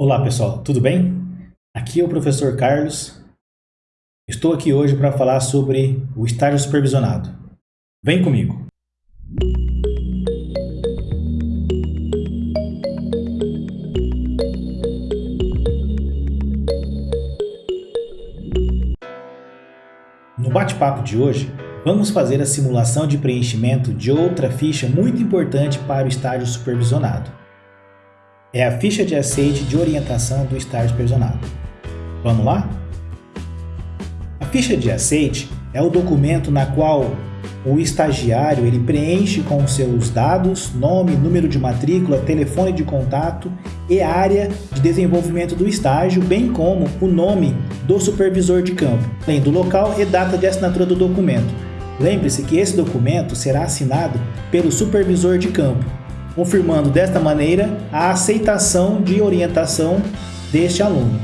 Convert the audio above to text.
Olá pessoal, tudo bem? Aqui é o professor Carlos. Estou aqui hoje para falar sobre o estágio supervisionado. Vem comigo! No bate-papo de hoje, vamos fazer a simulação de preenchimento de outra ficha muito importante para o estágio supervisionado é a ficha de aceite de orientação do estágio supervisionado. Vamos lá? A ficha de aceite é o documento na qual o estagiário ele preenche com seus dados, nome, número de matrícula, telefone de contato e área de desenvolvimento do estágio, bem como o nome do supervisor de campo, além do local e data de assinatura do documento. Lembre-se que esse documento será assinado pelo supervisor de campo, confirmando desta maneira a aceitação de orientação deste aluno.